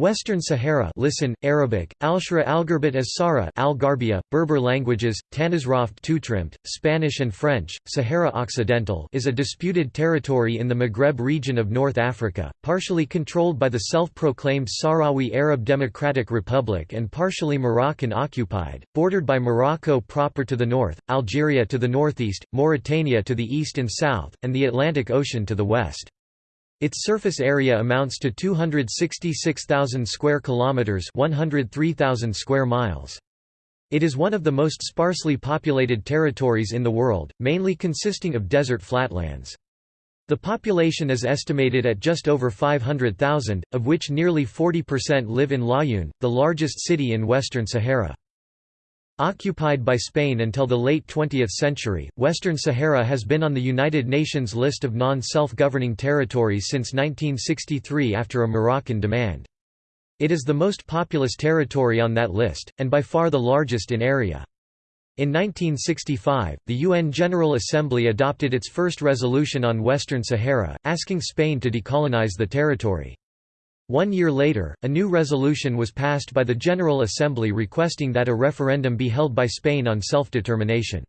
Western Sahara listen, Arabic, Alshra Algarbit as Sara Algarbia, Berber languages, Tanazraft Tutrimt, Spanish and French, Sahara Occidental is a disputed territory in the Maghreb region of North Africa, partially controlled by the self-proclaimed Sahrawi Arab Democratic Republic and partially Moroccan occupied, bordered by Morocco proper to the north, Algeria to the northeast, Mauritania to the east and south, and the Atlantic Ocean to the west. Its surface area amounts to 266,000 square kilometers, 103,000 square miles. It is one of the most sparsely populated territories in the world, mainly consisting of desert flatlands. The population is estimated at just over 500,000, of which nearly 40% live in Laayoune, the largest city in Western Sahara. Occupied by Spain until the late 20th century, Western Sahara has been on the United Nations list of non-self-governing territories since 1963 after a Moroccan demand. It is the most populous territory on that list, and by far the largest in area. In 1965, the UN General Assembly adopted its first resolution on Western Sahara, asking Spain to decolonize the territory. One year later, a new resolution was passed by the General Assembly requesting that a referendum be held by Spain on self-determination.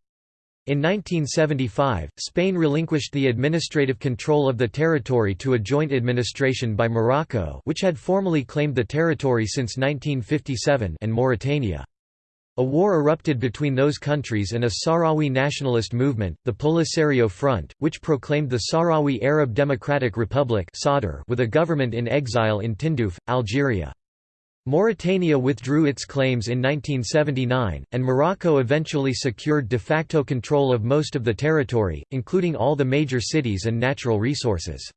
In 1975, Spain relinquished the administrative control of the territory to a joint administration by Morocco which had formally claimed the territory since 1957 and Mauritania. A war erupted between those countries and a Sahrawi nationalist movement, the Polisario Front, which proclaimed the Sahrawi Arab Democratic Republic with a government in exile in Tindouf, Algeria. Mauritania withdrew its claims in 1979, and Morocco eventually secured de facto control of most of the territory, including all the major cities and natural resources.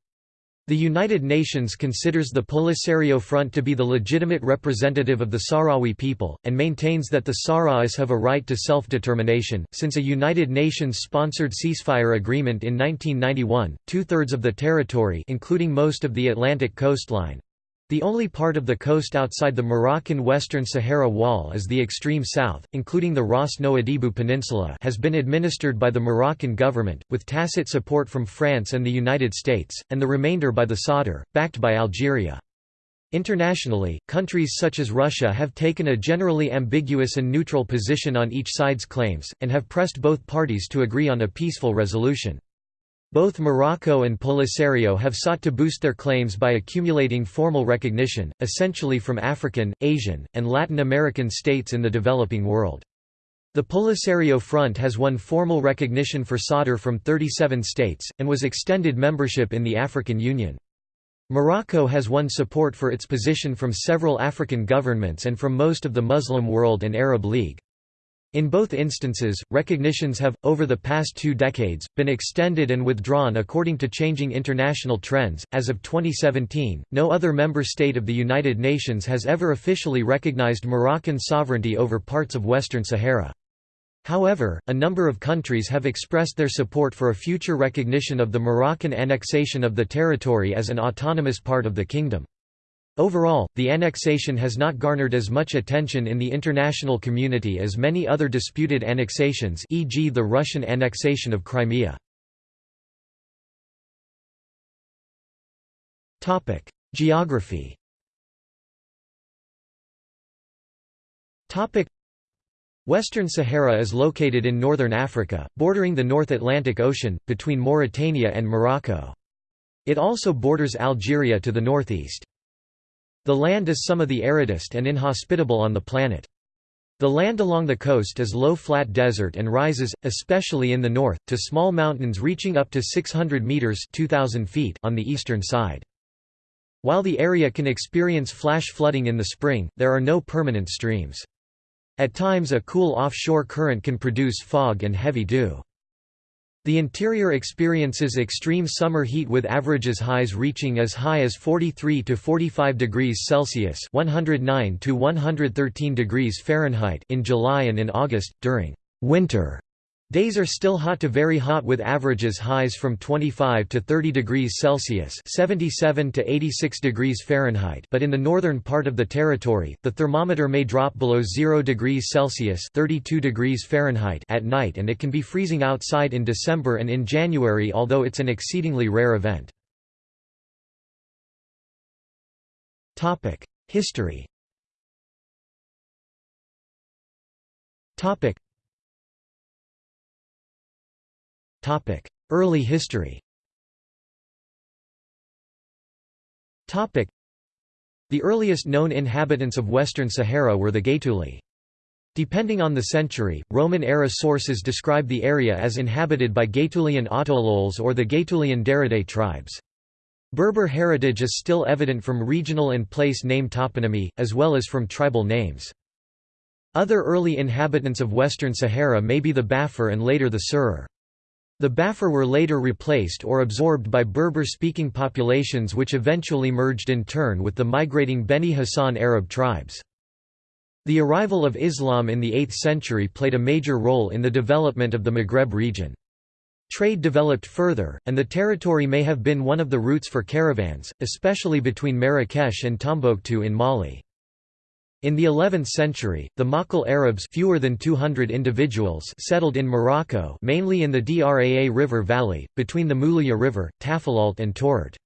The United Nations considers the Polisario Front to be the legitimate representative of the Sahrawi people, and maintains that the Sahrawis have a right to self-determination. Since a United Nations-sponsored ceasefire agreement in 1991, two-thirds of the territory including most of the Atlantic coastline, the only part of the coast outside the Moroccan Western Sahara Wall is the extreme south, including the Ras Nouadhibou Peninsula has been administered by the Moroccan government, with tacit support from France and the United States, and the remainder by the Sadr, backed by Algeria. Internationally, countries such as Russia have taken a generally ambiguous and neutral position on each side's claims, and have pressed both parties to agree on a peaceful resolution. Both Morocco and Polisario have sought to boost their claims by accumulating formal recognition, essentially from African, Asian, and Latin American states in the developing world. The Polisario Front has won formal recognition for Sadr from 37 states, and was extended membership in the African Union. Morocco has won support for its position from several African governments and from most of the Muslim world and Arab League. In both instances, recognitions have, over the past two decades, been extended and withdrawn according to changing international trends. As of 2017, no other member state of the United Nations has ever officially recognized Moroccan sovereignty over parts of Western Sahara. However, a number of countries have expressed their support for a future recognition of the Moroccan annexation of the territory as an autonomous part of the kingdom. Overall, the annexation has not garnered as much attention in the international community as many other disputed annexations e.g. the Russian annexation of Crimea. Geography Western Sahara is located in northern Africa, bordering the North Atlantic Ocean, between Mauritania and Morocco. It also borders Algeria to the northeast. The land is some of the aridest and inhospitable on the planet. The land along the coast is low flat desert and rises, especially in the north, to small mountains reaching up to 600 meters (2000 feet) on the eastern side. While the area can experience flash flooding in the spring, there are no permanent streams. At times a cool offshore current can produce fog and heavy dew. The interior experiences extreme summer heat with averages highs reaching as high as 43 to 45 degrees Celsius (109 to 113 degrees Fahrenheit) in July and in August during winter Days are still hot to very hot with averages highs from 25 to 30 degrees Celsius 77 to 86 degrees Fahrenheit but in the northern part of the territory, the thermometer may drop below 0 degrees Celsius 32 degrees Fahrenheit at night and it can be freezing outside in December and in January although it's an exceedingly rare event. History Early history The earliest known inhabitants of Western Sahara were the Gaetuli. Depending on the century, Roman-era sources describe the area as inhabited by Gaetulian Autololes or the Gaetulian Daradae tribes. Berber heritage is still evident from regional and place name toponymy, as well as from tribal names. Other early inhabitants of Western Sahara may be the Bafar and later the Serer. The Bafar were later replaced or absorbed by Berber-speaking populations which eventually merged in turn with the migrating Beni Hassan Arab tribes. The arrival of Islam in the 8th century played a major role in the development of the Maghreb region. Trade developed further, and the territory may have been one of the routes for caravans, especially between Marrakesh and Tombouctou in Mali. In the 11th century, the Makil Arabs fewer than 200 individuals settled in Morocco mainly in the Draa River Valley, between the Moulouya River, Tafilalt and Tourt.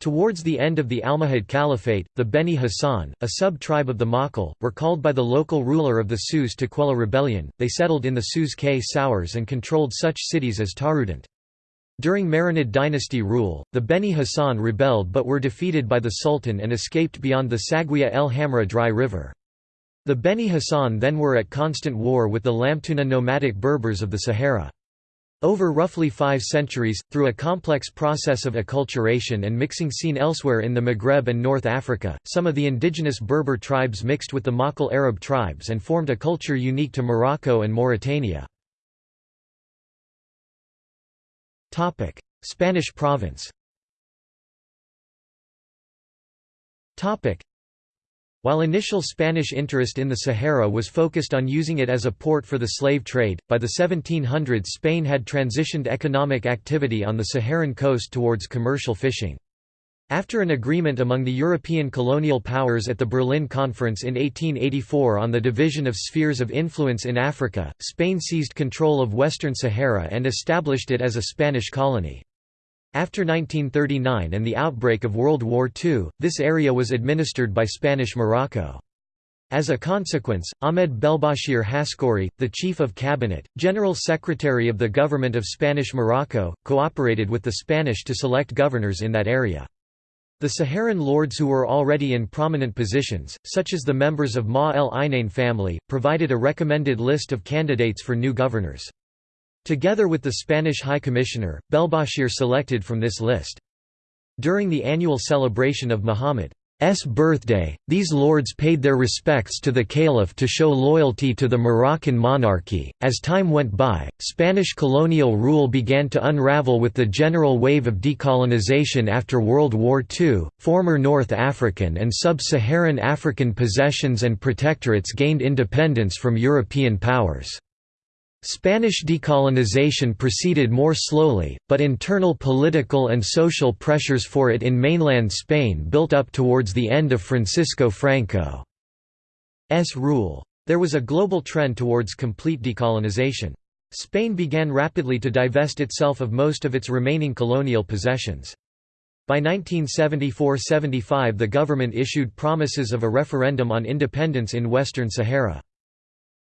Towards the end of the Almohad Caliphate, the Beni Hassan, a sub-tribe of the Makil, were called by the local ruler of the Souss to quell a rebellion. They settled in the Souss Ksours and controlled such cities as Taroudant. During Marinid dynasty rule, the Beni Hassan rebelled but were defeated by the Sultan and escaped beyond the Saguia el Hamra dry river. The Beni Hassan then were at constant war with the Lamtuna nomadic Berbers of the Sahara. Over roughly five centuries, through a complex process of acculturation and mixing seen elsewhere in the Maghreb and North Africa, some of the indigenous Berber tribes mixed with the Makil Arab tribes and formed a culture unique to Morocco and Mauritania. Spanish province. While initial Spanish interest in the Sahara was focused on using it as a port for the slave trade, by the 1700s Spain had transitioned economic activity on the Saharan coast towards commercial fishing. After an agreement among the European colonial powers at the Berlin Conference in 1884 on the division of spheres of influence in Africa, Spain seized control of Western Sahara and established it as a Spanish colony. After 1939 and the outbreak of World War II, this area was administered by Spanish Morocco. As a consequence, Ahmed Belbachir Haskouri, the Chief of Cabinet, General Secretary of the Government of Spanish Morocco, cooperated with the Spanish to select governors in that area. The Saharan lords who were already in prominent positions, such as the members of Ma el Ainain family, provided a recommended list of candidates for new governors. Together with the Spanish High Commissioner, Belbachir selected from this list. During the annual celebration of Muhammad's birthday, these lords paid their respects to the caliph to show loyalty to the Moroccan monarchy. As time went by, Spanish colonial rule began to unravel with the general wave of decolonization after World War II. Former North African and sub Saharan African possessions and protectorates gained independence from European powers. Spanish decolonization proceeded more slowly, but internal political and social pressures for it in mainland Spain built up towards the end of Francisco Franco's rule. There was a global trend towards complete decolonization. Spain began rapidly to divest itself of most of its remaining colonial possessions. By 1974–75 the government issued promises of a referendum on independence in Western Sahara.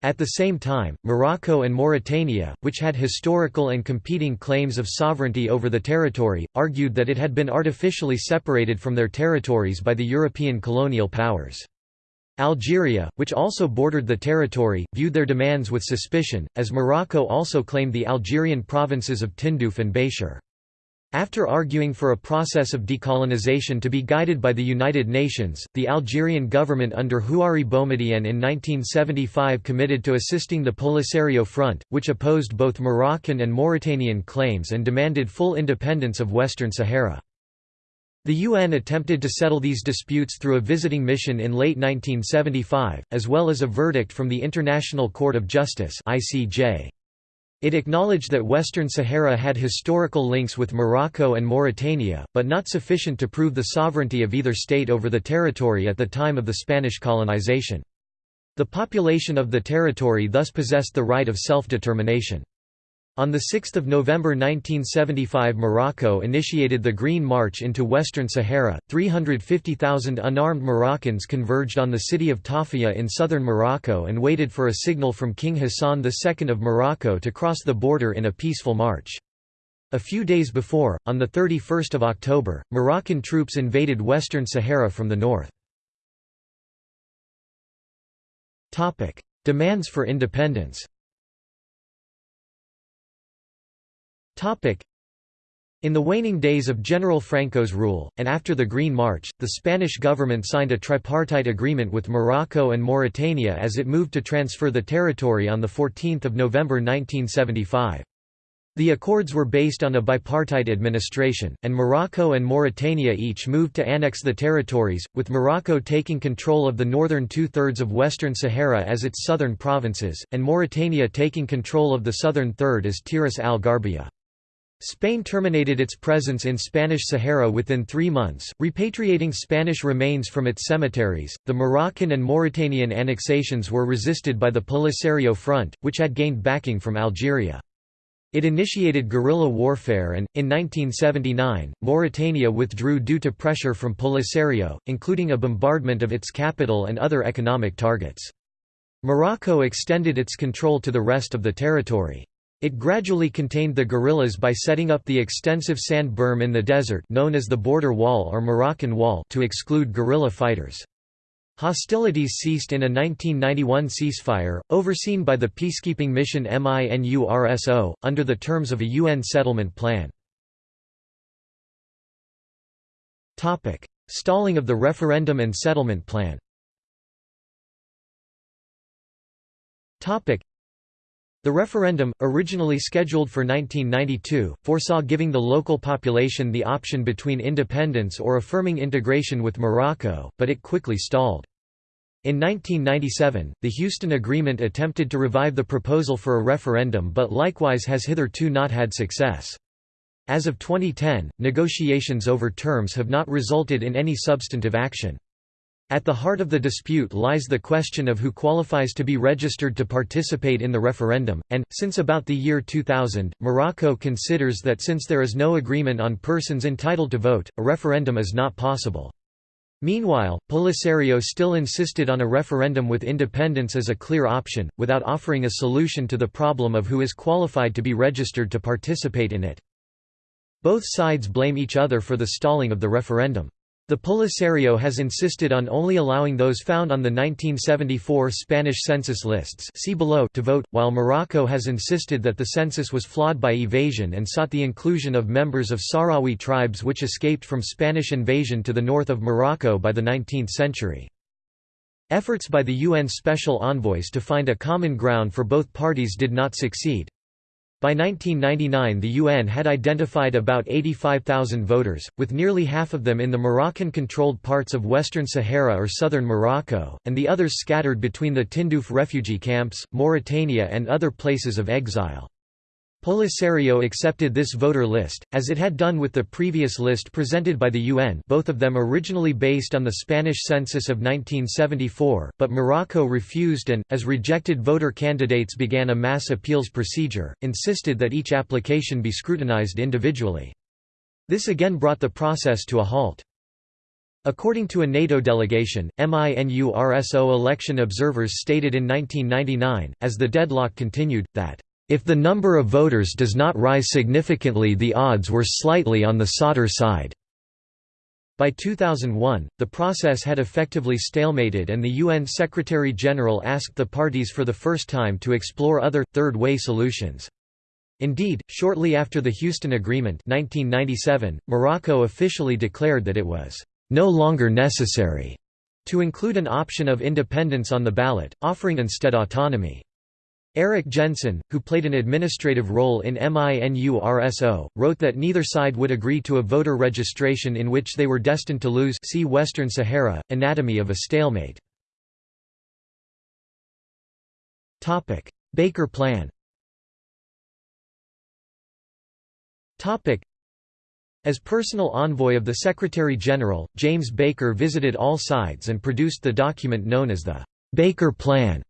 At the same time, Morocco and Mauritania, which had historical and competing claims of sovereignty over the territory, argued that it had been artificially separated from their territories by the European colonial powers. Algeria, which also bordered the territory, viewed their demands with suspicion, as Morocco also claimed the Algerian provinces of Tindouf and Béchar. After arguing for a process of decolonization to be guided by the United Nations, the Algerian government under Houari Boumediene in 1975 committed to assisting the Polisario Front, which opposed both Moroccan and Mauritanian claims and demanded full independence of Western Sahara. The UN attempted to settle these disputes through a visiting mission in late 1975, as well as a verdict from the International Court of Justice ICJ. It acknowledged that Western Sahara had historical links with Morocco and Mauritania, but not sufficient to prove the sovereignty of either state over the territory at the time of the Spanish colonization. The population of the territory thus possessed the right of self-determination. On 6 November 1975 Morocco initiated the Green March into Western Sahara. 350,000 unarmed Moroccans converged on the city of Tarfaya in southern Morocco and waited for a signal from King Hassan II of Morocco to cross the border in a peaceful march. A few days before, on 31 October, Moroccan troops invaded Western Sahara from the north. Demands for independence In the waning days of General Franco's rule, and after the Green March, the Spanish government signed a tripartite agreement with Morocco and Mauritania as it moved to transfer the territory on 14 November 1975. The accords were based on a bipartite administration, and Morocco and Mauritania each moved to annex the territories, with Morocco taking control of the northern two-thirds of Western Sahara as its southern provinces, and Mauritania taking control of the southern third as Tiris al-Gharbiya. Spain terminated its presence in Spanish Sahara within three months, repatriating Spanish remains from its cemeteries. The Moroccan and Mauritanian annexations were resisted by the Polisario Front, which had gained backing from Algeria. It initiated guerrilla warfare and, in 1979, Mauritania withdrew due to pressure from Polisario, including a bombardment of its capital and other economic targets. Morocco extended its control to the rest of the territory. It gradually contained the guerrillas by setting up the extensive sand berm in the desert known as the Border Wall or Moroccan Wall to exclude guerrilla fighters. Hostilities ceased in a 1991 ceasefire, overseen by the peacekeeping mission MINURSO, under the terms of a UN settlement plan. Stalling of the referendum and settlement plan the referendum, originally scheduled for 1992, foresaw giving the local population the option between independence or affirming integration with Morocco, but it quickly stalled. In 1997, the Houston Agreement attempted to revive the proposal for a referendum but likewise has hitherto not had success. As of 2010, negotiations over terms have not resulted in any substantive action. At the heart of the dispute lies the question of who qualifies to be registered to participate in the referendum, and, since about the year 2000, Morocco considers that since there is no agreement on persons entitled to vote, a referendum is not possible. Meanwhile, Polisario still insisted on a referendum with independence as a clear option, without offering a solution to the problem of who is qualified to be registered to participate in it. Both sides blame each other for the stalling of the referendum. The Polisario has insisted on only allowing those found on the 1974 Spanish census lists see below to vote, while Morocco has insisted that the census was flawed by evasion and sought the inclusion of members of Sahrawi tribes which escaped from Spanish invasion to the north of Morocco by the 19th century. Efforts by the UN special envoys to find a common ground for both parties did not succeed. By 1999 the UN had identified about 85,000 voters, with nearly half of them in the Moroccan-controlled parts of Western Sahara or southern Morocco, and the others scattered between the Tindouf refugee camps, Mauritania and other places of exile. Polisario accepted this voter list, as it had done with the previous list presented by the UN both of them originally based on the Spanish census of 1974, but Morocco refused and, as rejected voter candidates began a mass appeals procedure, insisted that each application be scrutinized individually. This again brought the process to a halt. According to a NATO delegation, MINURSO election observers stated in 1999, as the deadlock continued, that if the number of voters does not rise significantly the odds were slightly on the Sadr side. By 2001, the process had effectively stalemated and the UN Secretary-General asked the parties for the first time to explore other, third-way solutions. Indeed, shortly after the Houston Agreement 1997, Morocco officially declared that it was no longer necessary to include an option of independence on the ballot, offering instead autonomy. Eric Jensen, who played an administrative role in MINURSO, wrote that neither side would agree to a voter registration in which they were destined to lose see Western Sahara, Anatomy of a Stalemate. Baker Plan As personal envoy of the Secretary-General, James Baker visited all sides and produced the document known as the Baker Plan.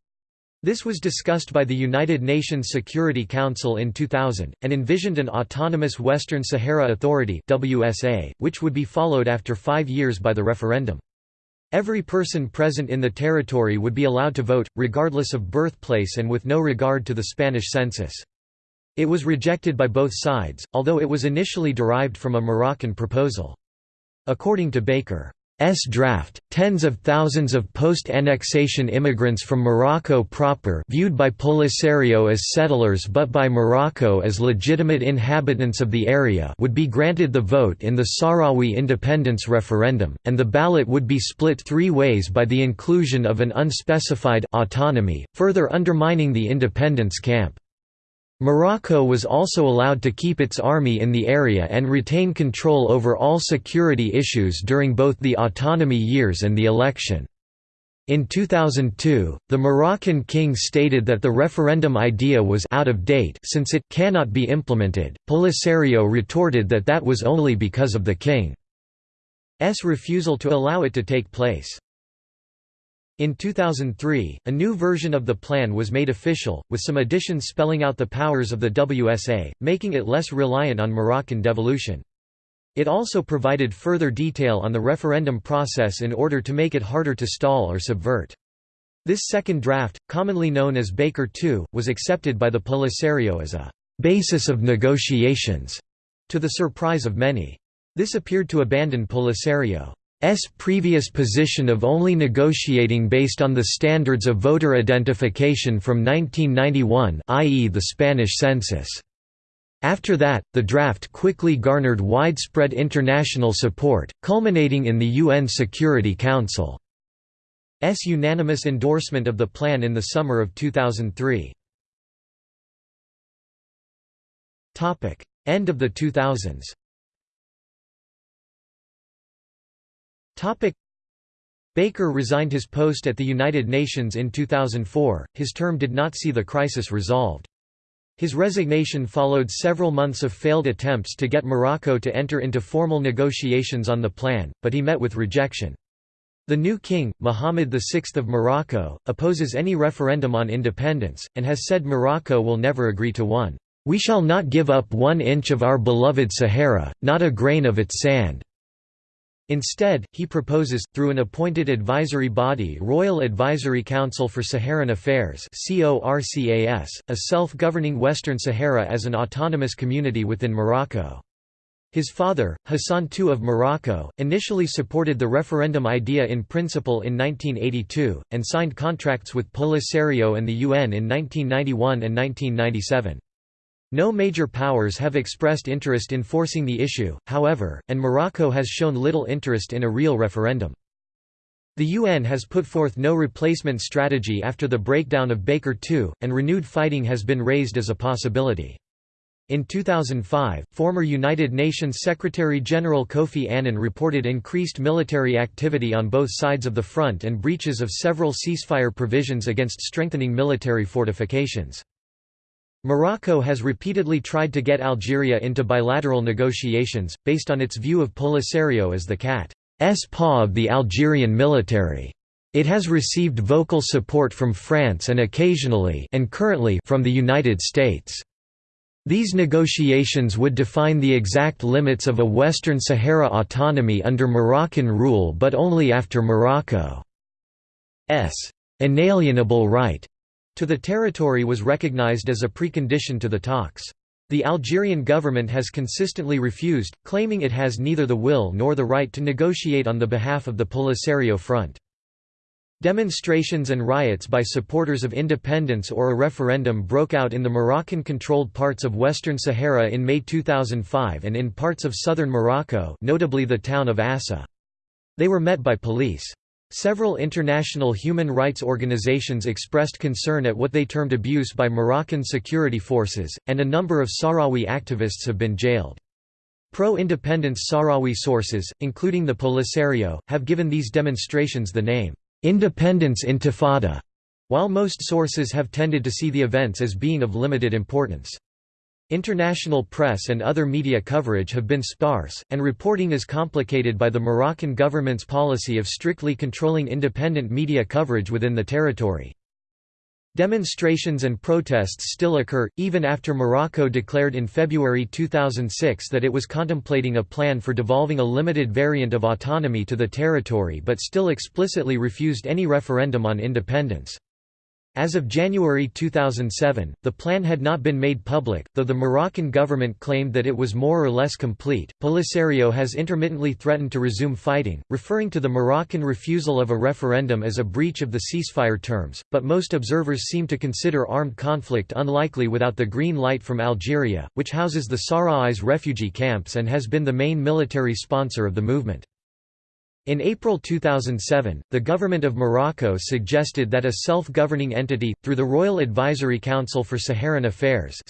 This was discussed by the United Nations Security Council in 2000, and envisioned an autonomous Western Sahara Authority WSA, which would be followed after five years by the referendum. Every person present in the territory would be allowed to vote, regardless of birthplace and with no regard to the Spanish census. It was rejected by both sides, although it was initially derived from a Moroccan proposal. According to Baker, S draft, tens of thousands of post-annexation immigrants from Morocco proper viewed by Polisario as settlers but by Morocco as legitimate inhabitants of the area would be granted the vote in the Sahrawi independence referendum, and the ballot would be split three ways by the inclusion of an unspecified autonomy, further undermining the independence camp. Morocco was also allowed to keep its army in the area and retain control over all security issues during both the autonomy years and the election. In 2002, the Moroccan king stated that the referendum idea was out of date since it cannot be implemented. Polisario retorted that that was only because of the king's refusal to allow it to take place. In 2003, a new version of the plan was made official, with some additions spelling out the powers of the WSA, making it less reliant on Moroccan devolution. It also provided further detail on the referendum process in order to make it harder to stall or subvert. This second draft, commonly known as Baker II, was accepted by the Polisario as a «basis of negotiations», to the surprise of many. This appeared to abandon Polisario. S previous position of only negotiating based on the standards of voter identification from 1991 i.e. the Spanish census. After that, the draft quickly garnered widespread international support, culminating in the UN Security Council's unanimous endorsement of the plan in the summer of 2003. End of the 2000s Baker resigned his post at the United Nations in 2004, his term did not see the crisis resolved. His resignation followed several months of failed attempts to get Morocco to enter into formal negotiations on the plan, but he met with rejection. The new king, Mohammed VI of Morocco, opposes any referendum on independence, and has said Morocco will never agree to one. We shall not give up one inch of our beloved Sahara, not a grain of its sand. Instead, he proposes, through an appointed advisory body Royal Advisory Council for Saharan Affairs a self-governing Western Sahara as an autonomous community within Morocco. His father, Hassan II of Morocco, initially supported the referendum idea in principle in 1982, and signed contracts with Polisario and the UN in 1991 and 1997. No major powers have expressed interest in forcing the issue, however, and Morocco has shown little interest in a real referendum. The UN has put forth no replacement strategy after the breakdown of Baker II, and renewed fighting has been raised as a possibility. In 2005, former United Nations Secretary-General Kofi Annan reported increased military activity on both sides of the front and breaches of several ceasefire provisions against strengthening military fortifications. Morocco has repeatedly tried to get Algeria into bilateral negotiations, based on its view of Polisario as the cat's paw of the Algerian military. It has received vocal support from France and occasionally and currently from the United States. These negotiations would define the exact limits of a Western Sahara autonomy under Moroccan rule but only after Morocco's inalienable right to the territory was recognized as a precondition to the talks. The Algerian government has consistently refused, claiming it has neither the will nor the right to negotiate on the behalf of the Polisario Front. Demonstrations and riots by supporters of independence or a referendum broke out in the Moroccan-controlled parts of Western Sahara in May 2005 and in parts of southern Morocco notably the town of Assa. They were met by police. Several international human rights organizations expressed concern at what they termed abuse by Moroccan security forces, and a number of Sahrawi activists have been jailed. Pro-independence Sahrawi sources, including the Polisario, have given these demonstrations the name, "'Independence Intifada'", while most sources have tended to see the events as being of limited importance. International press and other media coverage have been sparse, and reporting is complicated by the Moroccan government's policy of strictly controlling independent media coverage within the territory. Demonstrations and protests still occur, even after Morocco declared in February 2006 that it was contemplating a plan for devolving a limited variant of autonomy to the territory but still explicitly refused any referendum on independence. As of January 2007, the plan had not been made public, though the Moroccan government claimed that it was more or less complete. Polisario has intermittently threatened to resume fighting, referring to the Moroccan refusal of a referendum as a breach of the ceasefire terms, but most observers seem to consider armed conflict unlikely without the green light from Algeria, which houses the Sahrawis refugee camps and has been the main military sponsor of the movement. In April 2007, the government of Morocco suggested that a self-governing entity, through the Royal Advisory Council for Saharan Affairs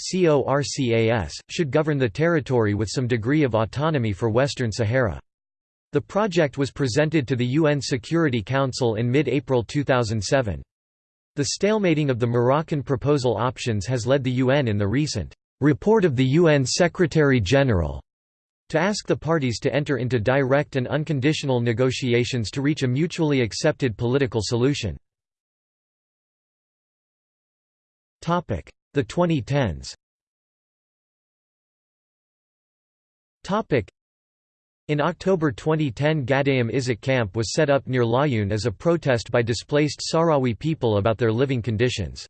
should govern the territory with some degree of autonomy for Western Sahara. The project was presented to the UN Security Council in mid-April 2007. The stalemating of the Moroccan proposal options has led the UN in the recent report of the UN Secretary-General to ask the parties to enter into direct and unconditional negotiations to reach a mutually accepted political solution. The 2010s in October 2010 Gdeim Izik camp was set up near Laayoune as a protest by displaced Sahrawi people about their living conditions.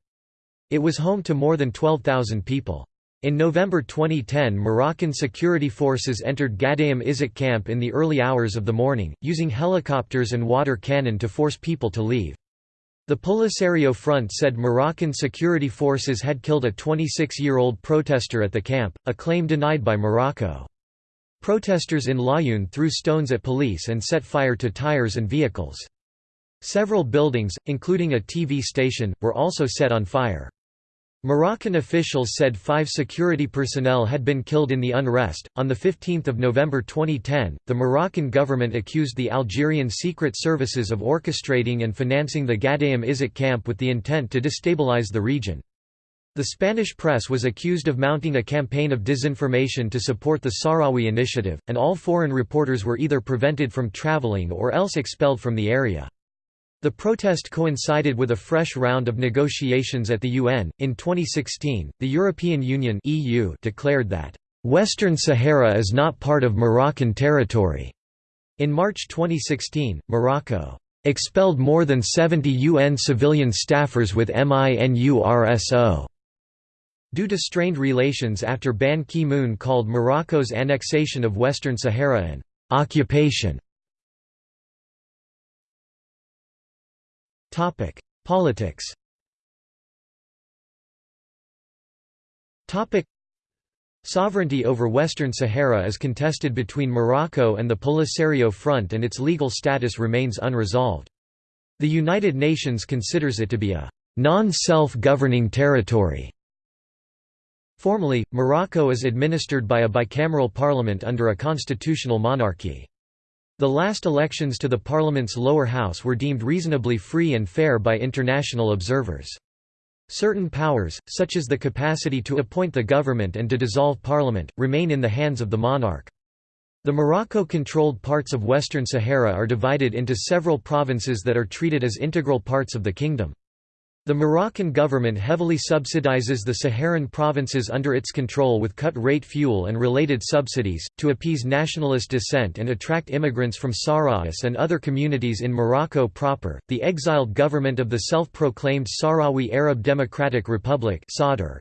It was home to more than 12,000 people. In November 2010 Moroccan security forces entered Gdeim Izik camp in the early hours of the morning, using helicopters and water cannon to force people to leave. The Polisario Front said Moroccan security forces had killed a 26-year-old protester at the camp, a claim denied by Morocco. Protesters in Laayoune threw stones at police and set fire to tires and vehicles. Several buildings, including a TV station, were also set on fire. Moroccan officials said five security personnel had been killed in the unrest. On 15 November 2010, the Moroccan government accused the Algerian secret services of orchestrating and financing the Gdeim Izik camp with the intent to destabilize the region. The Spanish press was accused of mounting a campaign of disinformation to support the Sahrawi initiative, and all foreign reporters were either prevented from traveling or else expelled from the area. The protest coincided with a fresh round of negotiations at the UN. In 2016, the European Union (EU) declared that Western Sahara is not part of Moroccan territory. In March 2016, Morocco expelled more than 70 UN civilian staffers with MINURSO due to strained relations after Ban Ki-moon called Morocco's annexation of Western Sahara an occupation. Topic: Politics. Topic: Sovereignty over Western Sahara is contested between Morocco and the Polisario Front and its legal status remains unresolved. The United Nations considers it to be a non-self-governing territory. Formally, Morocco is administered by a bicameral parliament under a constitutional monarchy. The last elections to the parliament's lower house were deemed reasonably free and fair by international observers. Certain powers, such as the capacity to appoint the government and to dissolve parliament, remain in the hands of the monarch. The Morocco-controlled parts of Western Sahara are divided into several provinces that are treated as integral parts of the kingdom. The Moroccan government heavily subsidizes the Saharan provinces under its control with cut-rate fuel and related subsidies, to appease nationalist dissent and attract immigrants from Sahrawis and other communities in Morocco proper. The exiled government of the self-proclaimed Sahrawi Arab Democratic Republic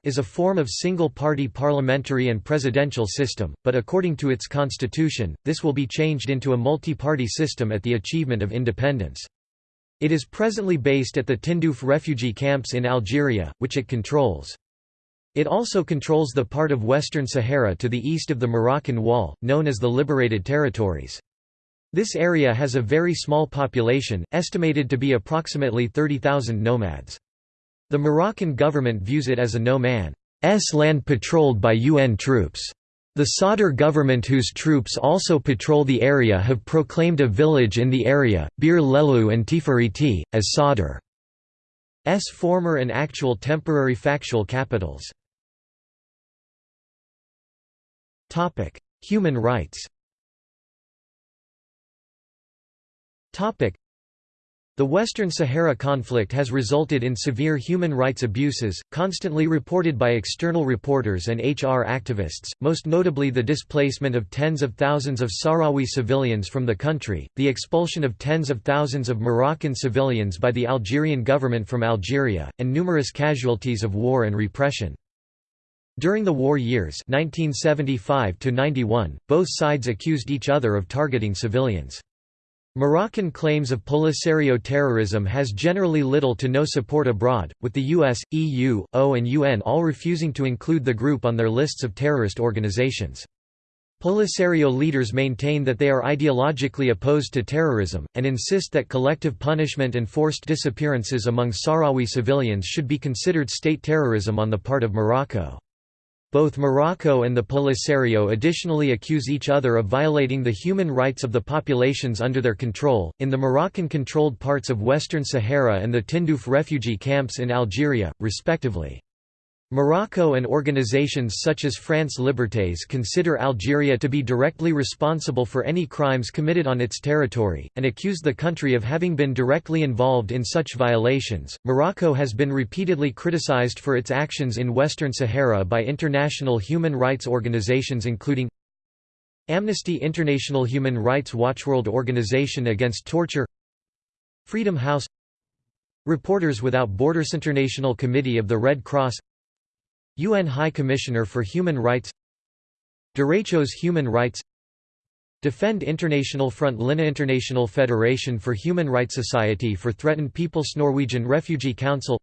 is a form of single-party parliamentary and presidential system, but according to its constitution, this will be changed into a multi-party system at the achievement of independence. It is presently based at the Tindouf refugee camps in Algeria, which it controls. It also controls the part of Western Sahara to the east of the Moroccan Wall, known as the Liberated Territories. This area has a very small population, estimated to be approximately 30,000 nomads. The Moroccan government views it as a no-man's land patrolled by UN troops. The Sadr government whose troops also patrol the area have proclaimed a village in the area, Bir Lehlou and Tifariti, as Sadr's former and actual temporary factual capitals. Human rights The Western Sahara conflict has resulted in severe human rights abuses, constantly reported by external reporters and HR activists, most notably the displacement of tens of thousands of Sahrawi civilians from the country, the expulsion of tens of thousands of Moroccan civilians by the Algerian government from Algeria, and numerous casualties of war and repression. During the war years 1975 both sides accused each other of targeting civilians. Moroccan claims of Polisario terrorism has generally little to no support abroad, with the US, EU, O and UN all refusing to include the group on their lists of terrorist organizations. Polisario leaders maintain that they are ideologically opposed to terrorism, and insist that collective punishment and forced disappearances among Sahrawi civilians should be considered state terrorism on the part of Morocco. Both Morocco and the Polisario additionally accuse each other of violating the human rights of the populations under their control, in the Moroccan-controlled parts of Western Sahara and the Tindouf refugee camps in Algeria, respectively. Morocco and organizations such as France Libertés consider Algeria to be directly responsible for any crimes committed on its territory, and accuse the country of having been directly involved in such violations. Morocco has been repeatedly criticized for its actions in Western Sahara by international human rights organizations including Amnesty International Human Rights Watch World Organization Against Torture Freedom House Reporters Without Borders International Committee of the Red Cross UN High Commissioner for Human Rights Derechos Human Rights Defend International Front Linna International Federation for Human Rights Society for Threatened Peoples Norwegian Refugee Council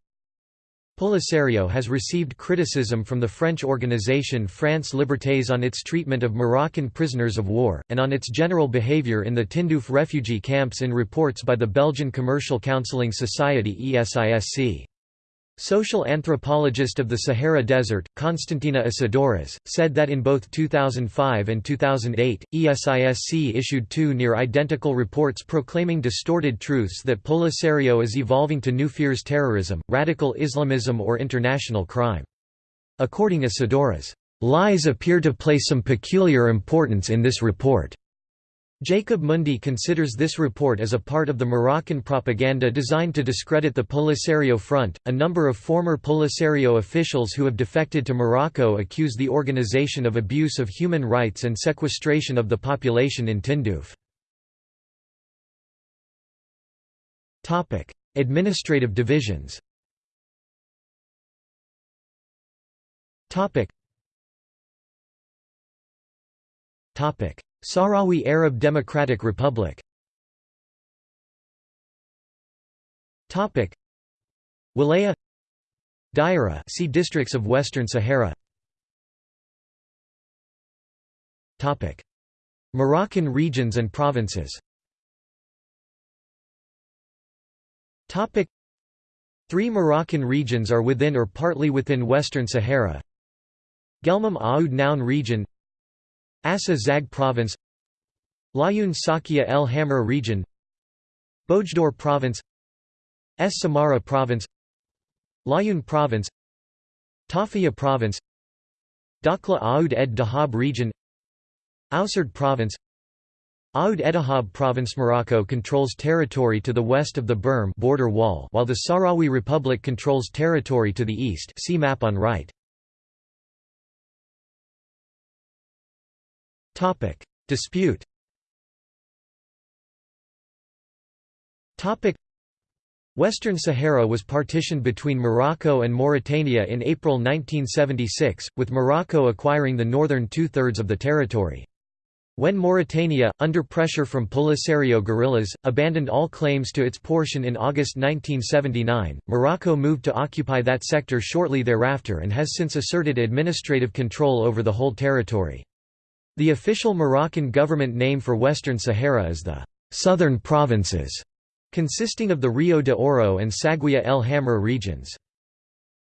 Polisario has received criticism from the French organization France Libertés on its treatment of Moroccan prisoners of war, and on its general behavior in the Tindouf refugee camps in reports by the Belgian Commercial Counseling Society ESISC. Social anthropologist of the Sahara Desert, Konstantina Isidoros, said that in both 2005 and 2008, ESISC issued two near-identical reports proclaiming distorted truths that Polisario is evolving to new fears terrorism, radical Islamism or international crime. According Isidoros, "...lies appear to play some peculiar importance in this report." Jacob Mundy considers this report as a part of the Moroccan propaganda designed to discredit the Polisario Front. A number of former Polisario officials who have defected to Morocco accuse the organization of abuse of human rights and sequestration of the population in Tindouf. Topic: Administrative divisions. Topic. Topic Sahrawi Arab Democratic Republic. Topic. Wilaya. Daira see districts of Western Sahara. Topic. Moroccan regions and provinces. Topic. Three Moroccan regions are within or partly within Western Sahara. Guelmim Oued Noun region Assa Zag Province Laayoune Sakia El Hamra Region Boujdour Province Es Samara Province Laayoune Province Tarfaya Province Dakhla Oued ed Dahab Region Ousserd Province Oued Edahab Province. Morocco controls territory to the west of the Berm border wall while the Sahrawi Republic controls territory to the east. See map on right. Topic: Dispute. Topic: Western Sahara was partitioned between Morocco and Mauritania in April 1976, with Morocco acquiring the northern two-thirds of the territory. When Mauritania, under pressure from Polisario guerrillas, abandoned all claims to its portion in August 1979, Morocco moved to occupy that sector shortly thereafter and has since asserted administrative control over the whole territory. The official Moroccan government name for Western Sahara is the «Southern Provinces», consisting of the Rio de Oro and Saguiya el Hamra regions.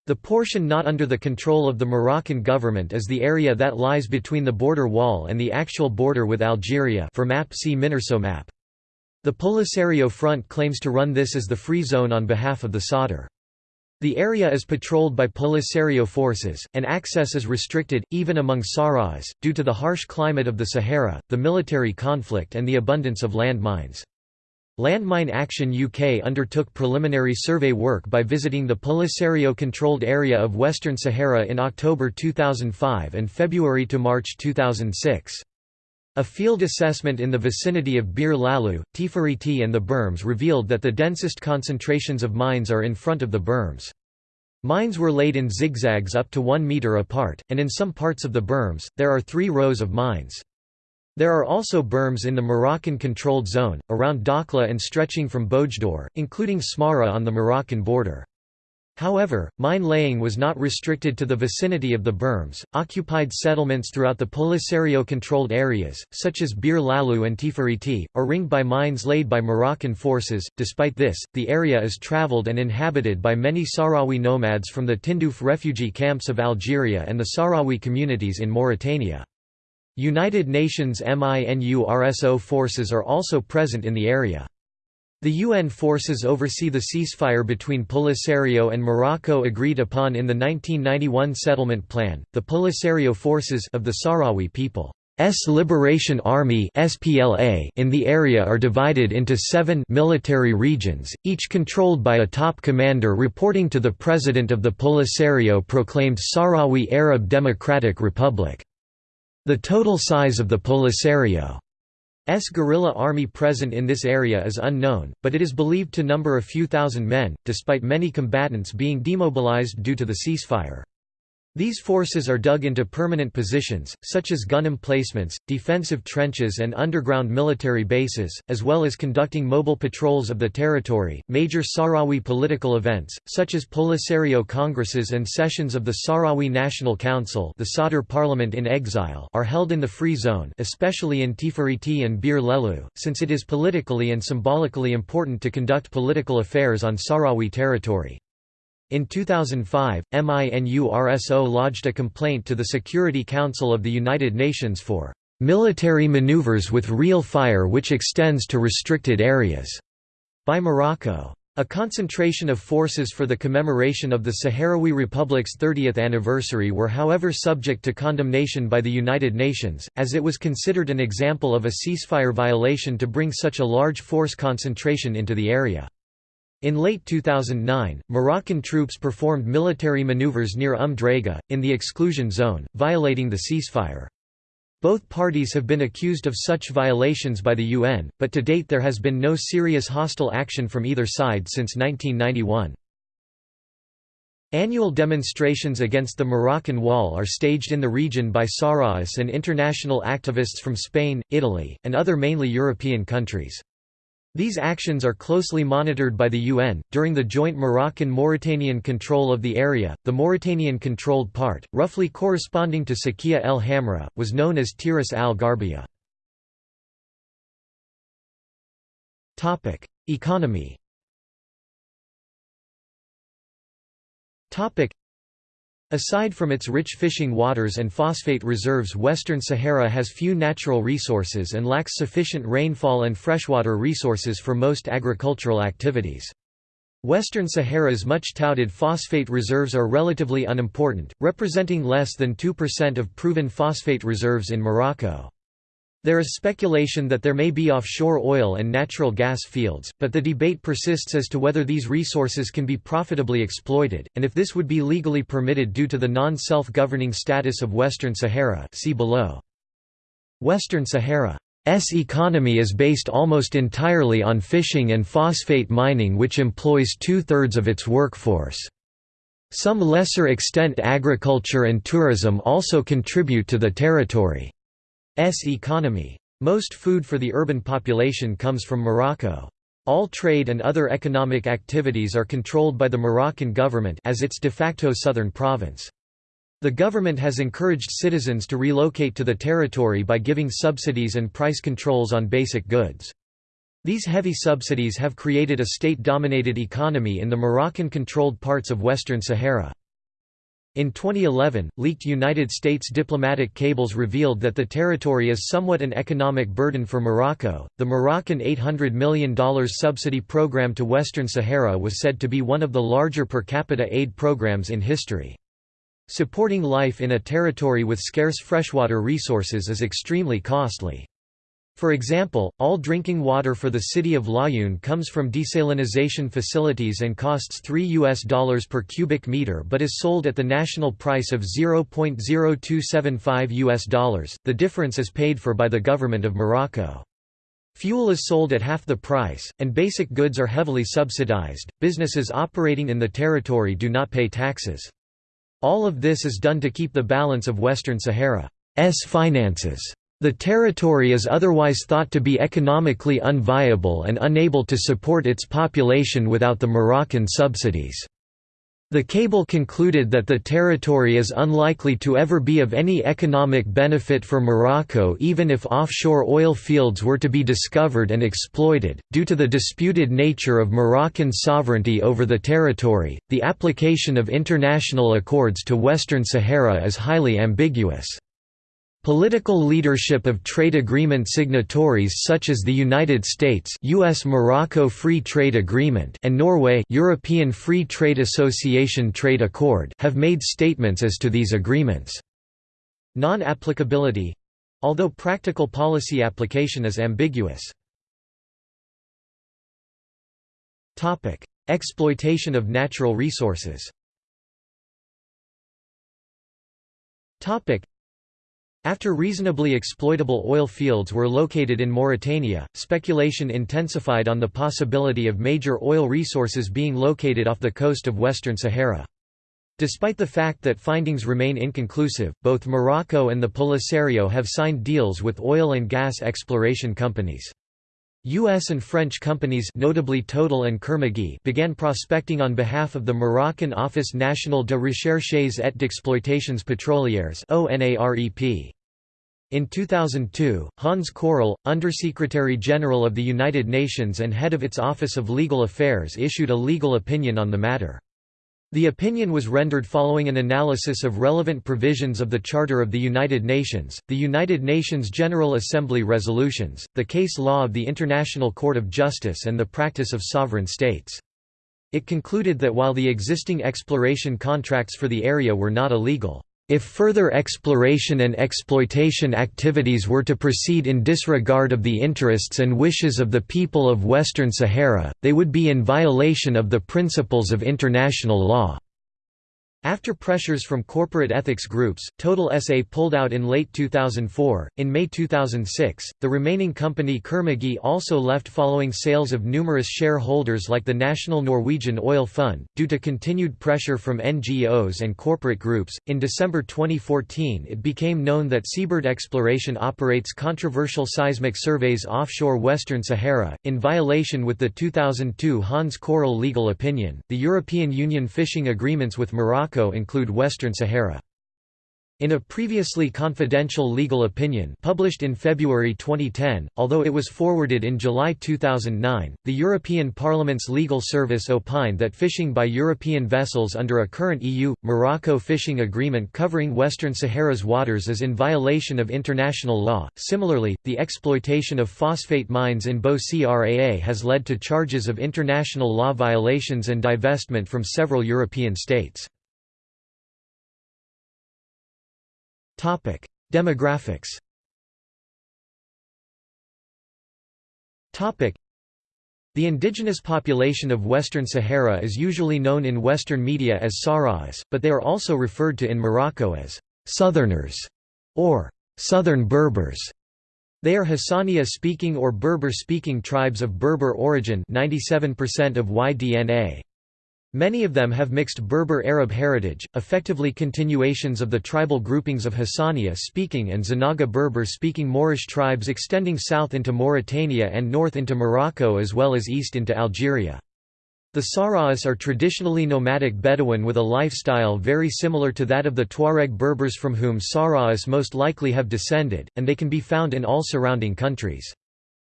The portion not under the control of the Moroccan government is the area that lies between the border wall and the actual border with Algeria for map see Minurso map. The Polisario Front claims to run this as the free zone on behalf of the Sadr. The area is patrolled by Polisario forces, and access is restricted, even among Sahrawis, due to the harsh climate of the Sahara, the military conflict and the abundance of landmines. Landmine Action UK undertook preliminary survey work by visiting the Polisario-controlled area of Western Sahara in October 2005 and February to March 2006. A field assessment in the vicinity of Bir Lehlou, Tifariti and the berms revealed that the densest concentrations of mines are in front of the berms. Mines were laid in zigzags up to one metre apart, and in some parts of the berms, there are three rows of mines. There are also berms in the Moroccan-controlled zone, around Dakhla and stretching from Boujdour, including Smara on the Moroccan border. However, mine laying was not restricted to the vicinity of the berms. Occupied settlements throughout the Polisario controlled areas, such as Bir Lehlou and Tifariti, are ringed by mines laid by Moroccan forces. Despite this, the area is traveled and inhabited by many Sahrawi nomads from the Tindouf refugee camps of Algeria and the Sahrawi communities in Mauritania. United Nations MINURSO forces are also present in the area. The UN forces oversee the ceasefire between Polisario and Morocco agreed upon in the 1991 settlement plan. The Polisario forces of the Sahrawi people S Liberation Army (SPLA) in the area are divided into 7 military regions, each controlled by a top commander reporting to the president of the Polisario proclaimed Sahrawi Arab Democratic Republic. The total size of the Polisario's guerrilla army present in this area is unknown, but it is believed to number a few thousand men, despite many combatants being demobilized due to the ceasefire. These forces are dug into permanent positions, such as gun emplacements, defensive trenches, and underground military bases, as well as conducting mobile patrols of the territory. Major Sahrawi political events, such as Polisario congresses and sessions of the Sahrawi National Council, the Sadr Parliament in exile, are held in the Free Zone, especially in Tifariti and Bir Lehlou, since it is politically and symbolically important to conduct political affairs on Sahrawi territory. In 2005, MINURSO lodged a complaint to the Security Council of the United Nations for military maneuvers with real fire which extends to restricted areas by Morocco. A concentration of forces for the commemoration of the Sahrawi Republic's 30th anniversary were however subject to condemnation by the United Nations, as it was considered an example of a ceasefire violation to bring such a large force concentration into the area. In late 2009, Moroccan troops performed military maneuvers near Draga, in the exclusion zone, violating the ceasefire. Both parties have been accused of such violations by the UN, but to date there has been no serious hostile action from either side since 1991. Annual demonstrations against the Moroccan Wall are staged in the region by Sahrawis and international activists from Spain, Italy, and other mainly European countries. These actions are closely monitored by the UN. During the joint Moroccan Mauritanian control of the area, the Mauritanian controlled part, roughly corresponding to Saguia el Hamra, was known as Tiris al Garbia. Economy Aside from its rich fishing waters and phosphate reserves Western Sahara has few natural resources and lacks sufficient rainfall and freshwater resources for most agricultural activities. Western Sahara's much touted phosphate reserves are relatively unimportant, representing less than 2% of proven phosphate reserves in Morocco. There is speculation that there may be offshore oil and natural gas fields, but the debate persists as to whether these resources can be profitably exploited, and if this would be legally permitted due to the non-self-governing status of Western Sahara see below. Western Sahara's economy is based almost entirely on fishing and phosphate mining which employs two-thirds of its workforce. Some lesser extent agriculture and tourism also contribute to the territory. S economy. Most food for the urban population comes from Morocco. All trade and other economic activities are controlled by the Moroccan government as its de facto southern province. The government has encouraged citizens to relocate to the territory by giving subsidies and price controls on basic goods. These heavy subsidies have created a state-dominated economy in the Moroccan-controlled parts of Western Sahara. In 2011, leaked United States diplomatic cables revealed that the territory is somewhat an economic burden for Morocco. The Moroccan $800 million subsidy program to Western Sahara was said to be one of the larger per capita aid programs in history. Supporting life in a territory with scarce freshwater resources is extremely costly. For example, all drinking water for the city of Laayoune comes from desalinization facilities and costs 3 US dollars per cubic meter but is sold at the national price of 0.0275 US dollars. The difference is paid for by the government of Morocco. Fuel is sold at half the price, and basic goods are heavily subsidized. Businesses operating in the territory do not pay taxes. All of this is done to keep the balance of Western Sahara's finances. The territory is otherwise thought to be economically unviable and unable to support its population without the Moroccan subsidies. The cable concluded that the territory is unlikely to ever be of any economic benefit for Morocco even if offshore oil fields were to be discovered and exploited. Due to the disputed nature of Moroccan sovereignty over the territory, the application of international accords to Western Sahara is highly ambiguous. Political leadership of trade agreement signatories such as the United States US-Morocco Free Trade Agreement and Norway European Free Trade Association Trade Accord have made statements as to these agreements. Non-applicability although practical policy application is ambiguous. Topic: Exploitation of natural resources after reasonably exploitable oil fields were located in Mauritania, speculation intensified on the possibility of major oil resources being located off the coast of Western Sahara. Despite the fact that findings remain inconclusive, both Morocco and the Polisario have signed deals with oil and gas exploration companies. U.S. and French companies notably Total and Kerr-McGee began prospecting on behalf of the Moroccan Office National de Recherches et d'Exploitations Pétrolières In 2002, Hans Corell, Undersecretary General of the United Nations and head of its Office of Legal Affairs issued a legal opinion on the matter. The opinion was rendered following an analysis of relevant provisions of the Charter of the United Nations, the United Nations General Assembly resolutions, the case law of the International Court of Justice and the practice of sovereign states. It concluded that while the existing exploration contracts for the area were not illegal, if further exploration and exploitation activities were to proceed in disregard of the interests and wishes of the people of Western Sahara, they would be in violation of the principles of international law. After pressures from corporate ethics groups, Total SA pulled out in late 2004. In May 2006, the remaining company Kerr-McGee also left following sales of numerous shareholders like the National Norwegian Oil Fund, due to continued pressure from NGOs and corporate groups. In December 2014, it became known that Seabird Exploration operates controversial seismic surveys offshore Western Sahara, in violation with the 2002 Hans Corell legal opinion. The European Union fishing agreements with Morocco Morocco include Western Sahara. In a previously confidential legal opinion published in February 2010, although it was forwarded in July 2009, the European Parliament's legal service opined that fishing by European vessels under a current EU-Morocco fishing agreement covering Western Sahara's waters is in violation of international law. Similarly, the exploitation of phosphate mines in Bou-Craa has led to charges of international law violations and divestment from several European states. Topic: Demographics. Topic: The indigenous population of Western Sahara is usually known in Western media as Sahrawis, but they are also referred to in Morocco as Southerners or Southern Berbers. They are Hassaniya-speaking or Berber-speaking tribes of Berber origin 97% of Y-DNA. Many of them have mixed Berber-Arab heritage, effectively continuations of the tribal groupings of Hassaniya-speaking and Zenaga Berber-speaking Moorish tribes extending south into Mauritania and north into Morocco as well as east into Algeria. The Sahrawis are traditionally nomadic Bedouin with a lifestyle very similar to that of the Tuareg Berbers from whom Sahrawis most likely have descended, and they can be found in all surrounding countries.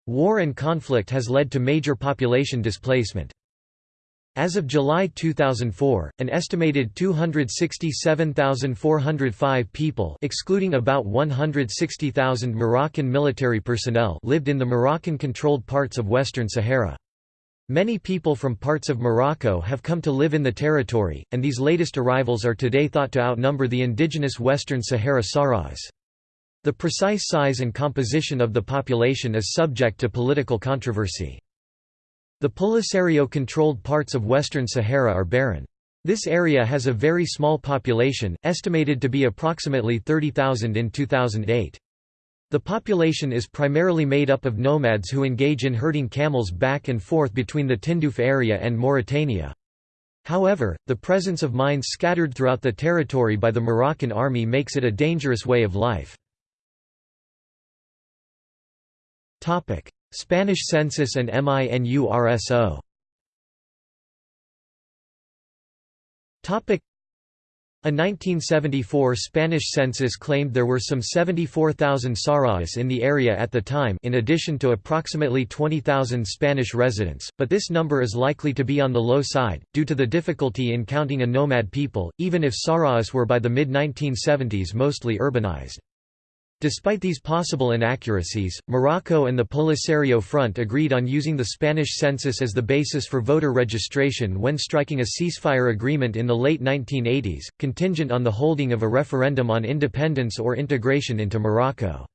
War and conflict has led to major population displacement. As of July 2004, an estimated 267,405 people excluding about 160,000 Moroccan military personnel lived in the Moroccan-controlled parts of Western Sahara. Many people from parts of Morocco have come to live in the territory, and these latest arrivals are today thought to outnumber the indigenous Western Sahara Sahrawis. The precise size and composition of the population is subject to political controversy. The Polisario-controlled parts of Western Sahara are barren. This area has a very small population, estimated to be approximately 30,000 in 2008. The population is primarily made up of nomads who engage in herding camels back and forth between the Tindouf area and Mauritania. However, the presence of mines scattered throughout the territory by the Moroccan army makes it a dangerous way of life. Spanish census and MINURSO a 1974 Spanish census claimed there were some 74,000 Sahrawis in the area at the time in addition to approximately 20,000 Spanish residents, but this number is likely to be on the low side, due to the difficulty in counting a nomad people, even if Sahrawis were by the mid-1970s mostly urbanized. Despite these possible inaccuracies, Morocco and the Polisario Front agreed on using the Spanish census as the basis for voter registration when striking a ceasefire agreement in the late 1980s, contingent on the holding of a referendum on independence or integration into Morocco.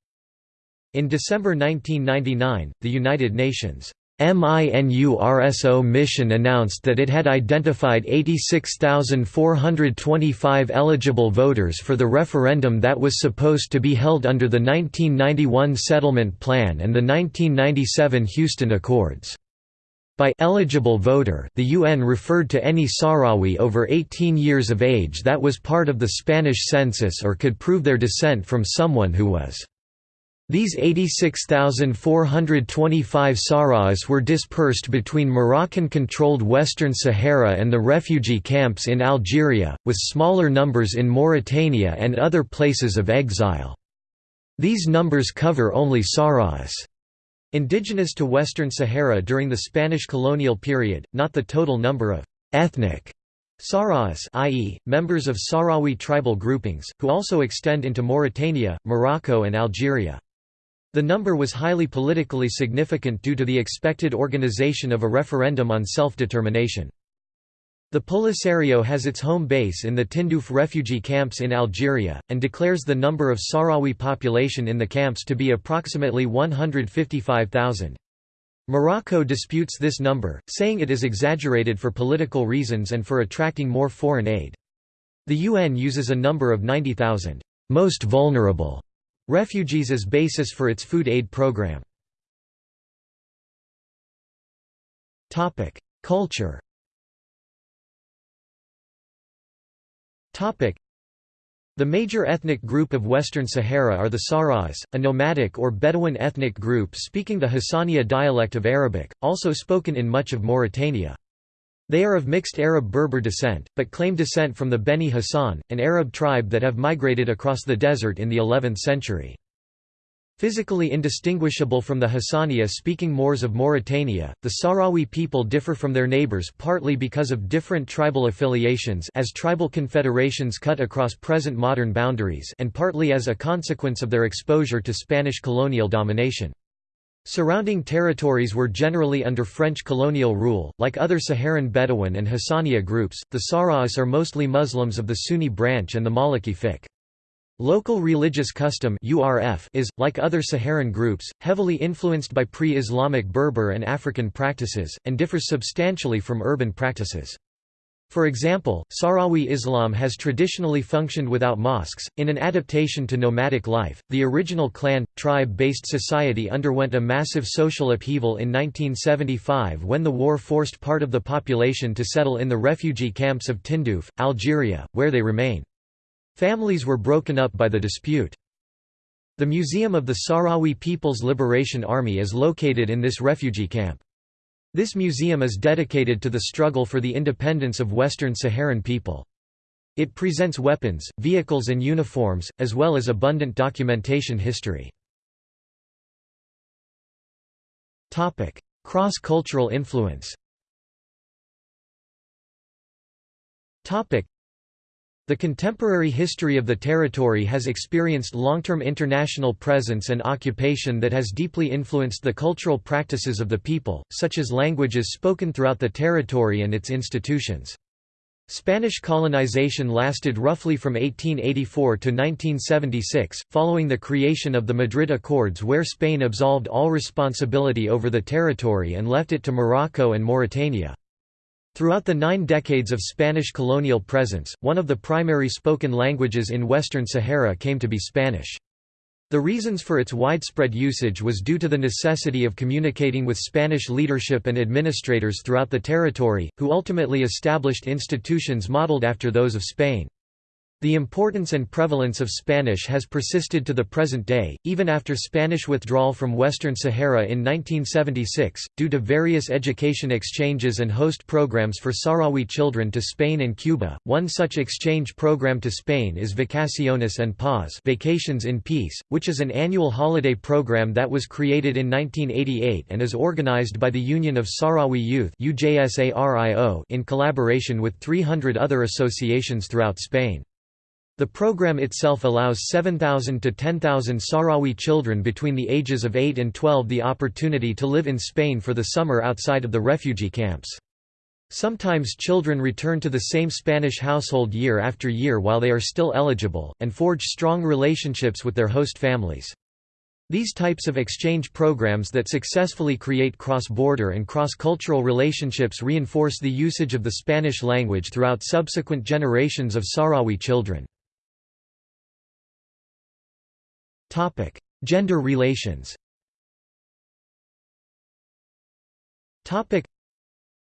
In December 1999, the United Nations MINURSO mission announced that it had identified 86,425 eligible voters for the referendum that was supposed to be held under the 1991 Settlement Plan and the 1997 Houston Accords. By eligible voter, the UN referred to any Sahrawi over 18 years of age that was part of the Spanish census or could prove their descent from someone who was these 86,425 Sahrawis were dispersed between Moroccan-controlled Western Sahara and the refugee camps in Algeria, with smaller numbers in Mauritania and other places of exile. These numbers cover only Sahrawis. Indigenous to Western Sahara during the Spanish colonial period, not the total number of ethnic Sahrawis i.e., members of Sahrawi tribal groupings, who also extend into Mauritania, Morocco and Algeria. The number was highly politically significant due to the expected organization of a referendum on self-determination. The Polisario has its home base in the Tindouf refugee camps in Algeria, and declares the number of Sahrawi population in the camps to be approximately 155,000. Morocco disputes this number, saying it is exaggerated for political reasons and for attracting more foreign aid. The UN uses a number of 90,000 most vulnerable refugees as basis for its food aid program. Culture the major ethnic group of Western Sahara are the Sahrawis, a nomadic or Bedouin ethnic group speaking the Hassaniya dialect of Arabic, also spoken in much of Mauritania. They are of mixed Arab-Berber descent, but claim descent from the Beni Hassan, an Arab tribe that have migrated across the desert in the 11th century. Physically indistinguishable from the Hassaniya-speaking Moors of Mauritania, the Sahrawi people differ from their neighbors partly because of different tribal affiliations as tribal confederations cut across present modern boundaries and partly as a consequence of their exposure to Spanish colonial domination. Surrounding territories were generally under French colonial rule. Like other Saharan Bedouin and Hassaniya groups, the Sahrawis are mostly Muslims of the Sunni branch and the Maliki fiqh. Local religious custom is, like other Saharan groups, heavily influenced by pre-Islamic Berber and African practices, and differs substantially from urban practices. For example, Sahrawi Islam has traditionally functioned without mosques. In an adaptation to nomadic life, the original clan tribe based society underwent a massive social upheaval in 1975 when the war forced part of the population to settle in the refugee camps of Tindouf, Algeria, where they remain. Families were broken up by the dispute. The Museum of the Sahrawi People's Liberation Army is located in this refugee camp. This museum is dedicated to the struggle for the independence of Western Saharan people. It presents weapons, vehicles and uniforms, as well as abundant documentation history. Cross-cultural influence the contemporary history of the territory has experienced long-term international presence and occupation that has deeply influenced the cultural practices of the people, such as languages spoken throughout the territory and its institutions. Spanish colonization lasted roughly from 1884 to 1976, following the creation of the Madrid Accords where Spain absolved all responsibility over the territory and left it to Morocco and Mauritania. Throughout the nine decades of Spanish colonial presence, one of the primary spoken languages in Western Sahara came to be Spanish. The reasons for its widespread usage was due to the necessity of communicating with Spanish leadership and administrators throughout the territory, who ultimately established institutions modeled after those of Spain. The importance and prevalence of Spanish has persisted to the present day, even after Spanish withdrawal from Western Sahara in 1976, due to various education exchanges and host programs for Sahrawi children to Spain and Cuba. One such exchange program to Spain is Vacaciones en Paz Vacations in Peace, which is an annual holiday program that was created in 1988 and is organized by the Union of Sahrawi Youth in collaboration with 300 other associations throughout Spain. The program itself allows 7,000 to 10,000 Sahrawi children between the ages of 8 and 12 the opportunity to live in Spain for the summer outside of the refugee camps. Sometimes children return to the same Spanish household year after year while they are still eligible, and forge strong relationships with their host families. These types of exchange programs that successfully create cross-border and cross-cultural relationships reinforce the usage of the Spanish language throughout subsequent generations of Sahrawi children. Topic: Gender relations. Topic: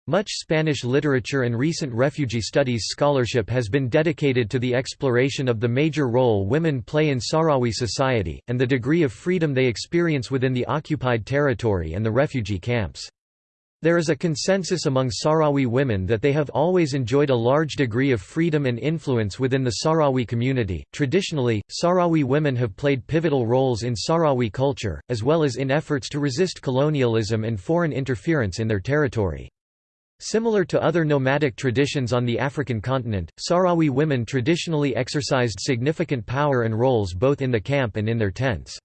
Much Spanish literature and recent refugee studies scholarship has been dedicated to the exploration of the major role women play in Sahrawi society, and the degree of freedom they experience within the occupied territory and the refugee camps. There is a consensus among Sahrawi women that they have always enjoyed a large degree of freedom and influence within the Sahrawi community. Traditionally, Sahrawi women have played pivotal roles in Sahrawi culture, as well as in efforts to resist colonialism and foreign interference in their territory. Similar to other nomadic traditions on the African continent, Sahrawi women traditionally exercised significant power and roles both in the camp and in their tents.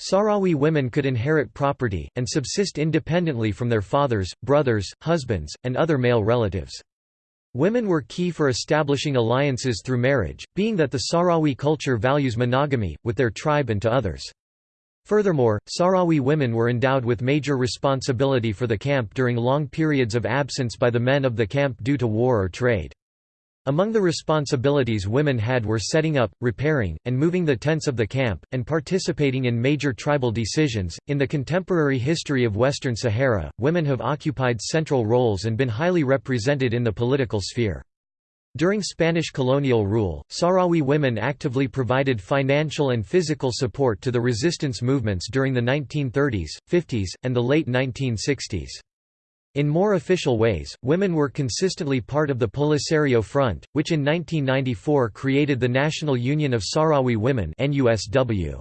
Sahrawi women could inherit property, and subsist independently from their fathers, brothers, husbands, and other male relatives. Women were key for establishing alliances through marriage, being that the Sahrawi culture values monogamy, with their tribe and to others. Furthermore, Sahrawi women were endowed with major responsibility for the camp during long periods of absence by the men of the camp due to war or trade. Among the responsibilities women had were setting up, repairing, and moving the tents of the camp, and participating in major tribal decisions. In the contemporary history of Western Sahara, women have occupied central roles and been highly represented in the political sphere. During Spanish colonial rule, Sahrawi women actively provided financial and physical support to the resistance movements during the 1930s, 50s, and the late 1960s. In more official ways, women were consistently part of the Polisario Front, which in 1994 created the National Union of Sahrawi Women NUSW.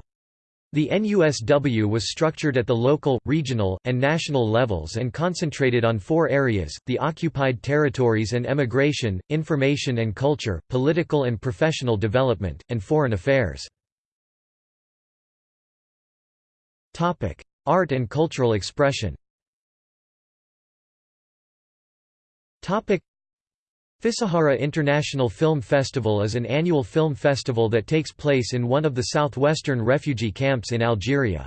The NUSW was structured at the local, regional, and national levels and concentrated on four areas, the occupied territories and emigration, information and culture, political and professional development, and foreign affairs. Art and cultural expression Fisahara International Film Festival is an annual film festival that takes place in one of the southwestern refugee camps in Algeria.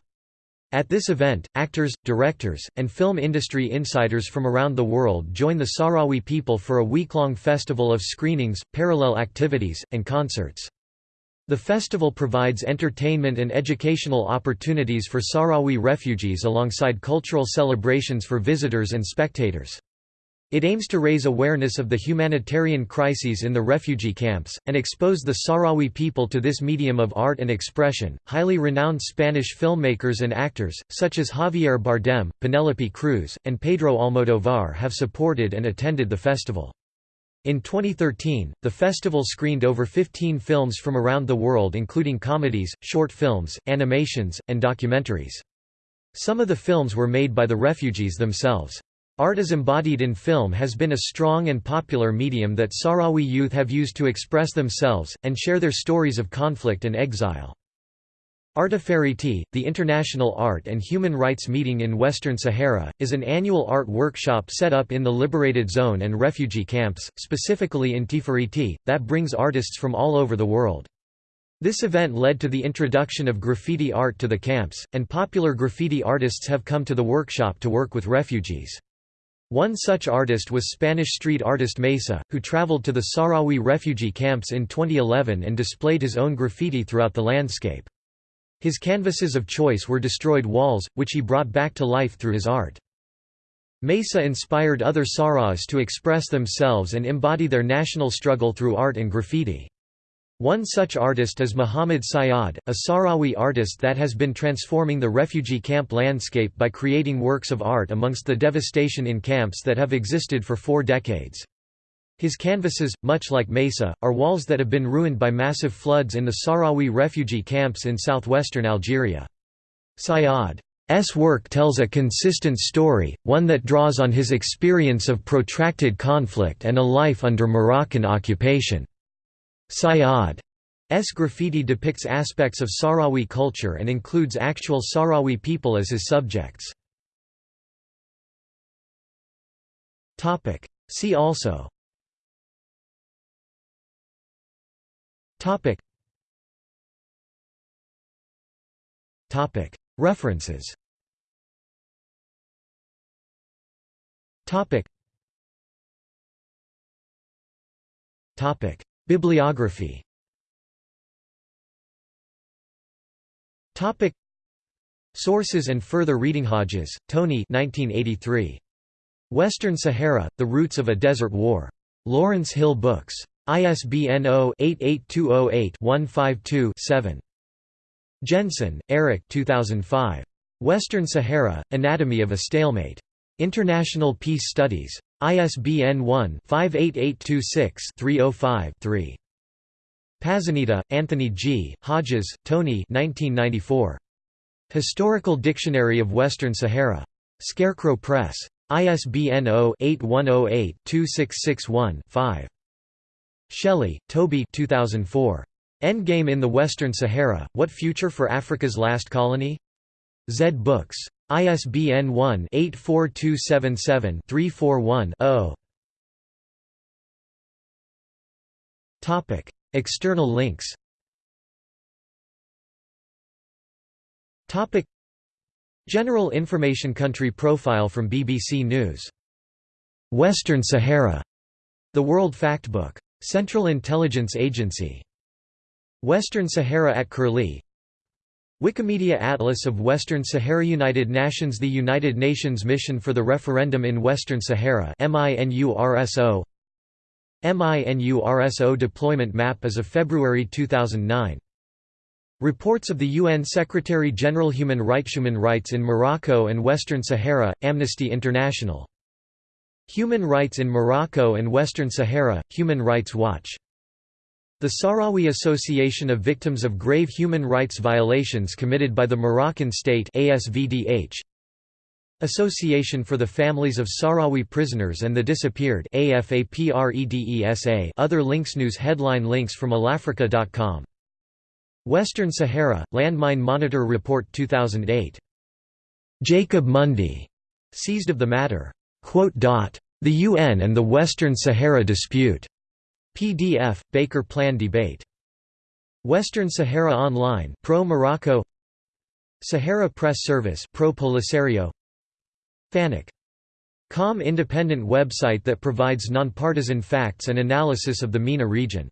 At this event, actors, directors, and film industry insiders from around the world join the Sahrawi people for a week-long festival of screenings, parallel activities, and concerts. The festival provides entertainment and educational opportunities for Sahrawi refugees alongside cultural celebrations for visitors and spectators. It aims to raise awareness of the humanitarian crises in the refugee camps, and expose the Sahrawi people to this medium of art and expression. Highly renowned Spanish filmmakers and actors, such as Javier Bardem, Penelope Cruz, and Pedro Almodovar, have supported and attended the festival. In 2013, the festival screened over 15 films from around the world including comedies, short films, animations, and documentaries. Some of the films were made by the refugees themselves. Art as embodied in film has been a strong and popular medium that Sahrawi youth have used to express themselves, and share their stories of conflict and exile. ARTifariti, the International Art and Human Rights Meeting in Western Sahara, is an annual art workshop set up in the liberated zone and refugee camps, specifically in Tifariti, that brings artists from all over the world. This event led to the introduction of graffiti art to the camps, and popular graffiti artists have come to the workshop to work with refugees. One such artist was Spanish street artist Mesa, who traveled to the Sahrawi refugee camps in 2011 and displayed his own graffiti throughout the landscape. His canvases of choice were destroyed walls, which he brought back to life through his art. Mesa inspired other Sahrawis to express themselves and embody their national struggle through art and graffiti. One such artist is Muhammad Syad, a Sahrawi artist that has been transforming the refugee camp landscape by creating works of art amongst the devastation in camps that have existed for four decades. His canvases, much like Mesa, are walls that have been ruined by massive floods in the Sahrawi refugee camps in southwestern Algeria. Syad's work tells a consistent story, one that draws on his experience of protracted conflict and a life under Moroccan occupation. Syad's graffiti depicts aspects of Sahrawi culture and includes actual Sahrawi people as his subjects. See also. References. Topic. Topic. Bibliography. Topic. Sources and further reading Hodges, Tony 1983. Western Sahara, The Roots of a Desert War. Lawrence Hill Books. ISBN 0-88208-152-7. Jensen, Eric 2005. Western Sahara, Anatomy of a Stalemate. International Peace Studies. ISBN 1-58826-305-3. Pazzanita, Anthony G., Hodges, Tony 1994. Historical Dictionary of Western Sahara. Scarecrow Press. ISBN 0-8108-2661-5. Shelley, Toby 2004. Endgame in the Western Sahara, What Future for Africa's Last Colony? Zed Books. ISBN 1-84277-341-0. External links General Information Country Profile from BBC News. Western Sahara. The World Factbook. Central Intelligence Agency. Western Sahara at Curlie Wikimedia Atlas of Western Sahara United Nations The United Nations Mission for the Referendum in Western Sahara MINURSO MINURSO deployment map as of February 2009 Reports of the UN Secretary-General Human Rights Human Rights in Morocco and Western Sahara, Amnesty International. Human Rights in Morocco and Western Sahara, Human Rights Watch. The Sahrawi Association of Victims of Grave Human Rights Violations Committed by the Moroccan State ASVDH. Association for the Families of Sahrawi Prisoners and the Disappeared Other links News headline links from allAfrica.com. Western Sahara, Landmine Monitor Report 2008. Jacob Mundy. Seized of the Matter. The UN and the Western Sahara Dispute. PDF, Baker Plan Debate. Western Sahara Online Pro Morocco Sahara Press Service Pro Polisario FANIC. Com independent website that provides nonpartisan facts and analysis of the MENA region